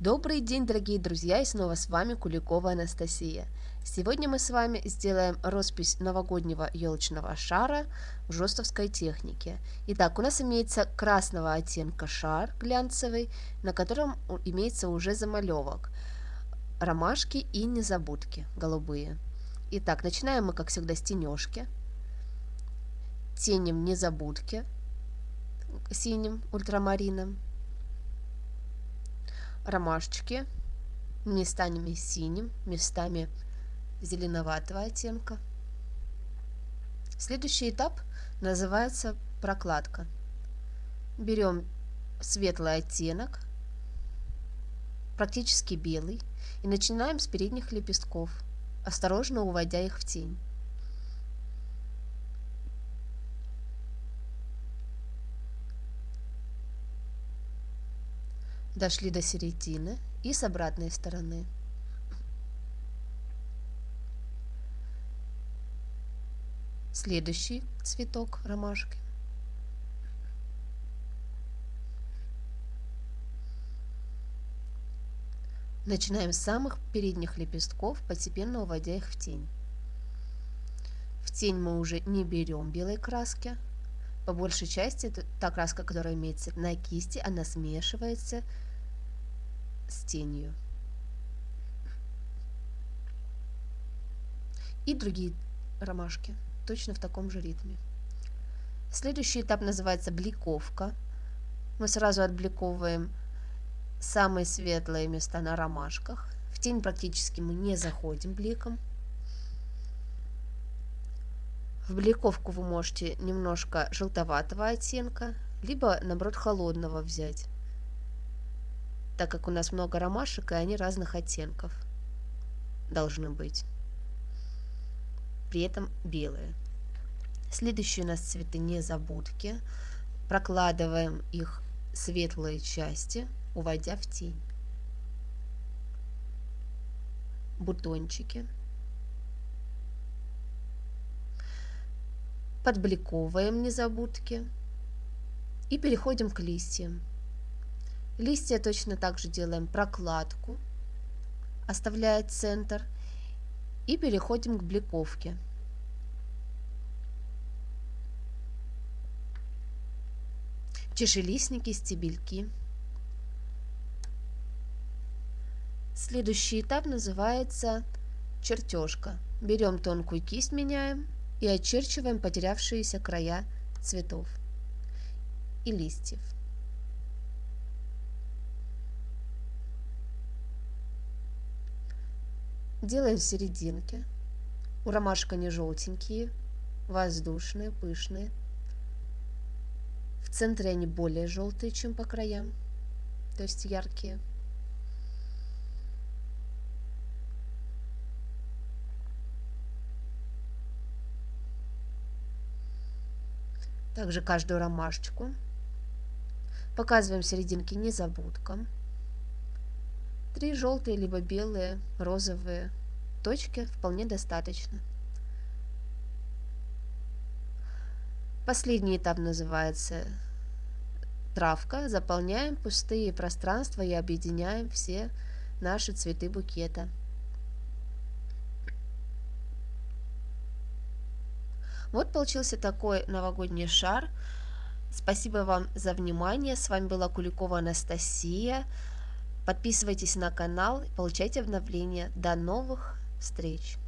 Добрый день, дорогие друзья, и снова с вами Куликова Анастасия. Сегодня мы с вами сделаем роспись новогоднего елочного шара в жестовской технике. Итак, у нас имеется красного оттенка шар глянцевый, на котором имеется уже замалевок, ромашки и незабудки голубые. Итак, начинаем мы, как всегда, с тенежки. Тенем незабудки синим ультрамарином ромашечки, местами синим, местами зеленоватого оттенка. Следующий этап называется прокладка. Берем светлый оттенок, практически белый, и начинаем с передних лепестков, осторожно уводя их в тень. Дошли до середины и с обратной стороны. Следующий цветок ромашки. Начинаем с самых передних лепестков, постепенно уводя их в тень. В тень мы уже не берем белой краски. По большей части это та краска, которая имеется на кисти, она смешивается с тенью. И другие ромашки, точно в таком же ритме. Следующий этап называется бликовка. Мы сразу отбликовываем самые светлые места на ромашках. В тень практически мы не заходим бликом. В бликовку вы можете немножко желтоватого оттенка, либо наоборот холодного взять так как у нас много ромашек, и они разных оттенков должны быть. При этом белые. Следующие у нас цветы незабудки. Прокладываем их светлые части, уводя в тень. Бутончики. Подбликовываем незабудки. И переходим к листьям. Листья точно так же делаем прокладку, оставляя центр, и переходим к бликовке. Чешелистники, стебельки. Следующий этап называется чертежка. Берем тонкую кисть, меняем и очерчиваем потерявшиеся края цветов и листьев. Делаем серединки. У ромашек они желтенькие, воздушные, пышные. В центре они более желтые, чем по краям, то есть яркие. Также каждую ромашечку. Показываем серединки незабудком. Три желтые, либо белые, розовые точки вполне достаточно. Последний этап называется травка. Заполняем пустые пространства и объединяем все наши цветы букета. Вот получился такой новогодний шар. Спасибо вам за внимание. С вами была Куликова Анастасия. Подписывайтесь на канал, получайте обновления. До новых встреч!